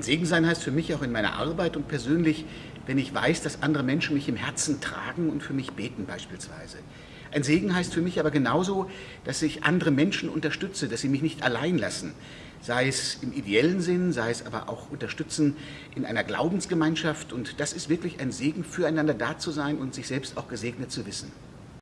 Ein Segen sein heißt für mich auch in meiner Arbeit und persönlich, wenn ich weiß, dass andere Menschen mich im Herzen tragen und für mich beten beispielsweise. Ein Segen heißt für mich aber genauso, dass ich andere Menschen unterstütze, dass sie mich nicht allein lassen, sei es im ideellen Sinn, sei es aber auch unterstützen in einer Glaubensgemeinschaft. Und das ist wirklich ein Segen, füreinander da zu sein und sich selbst auch gesegnet zu wissen.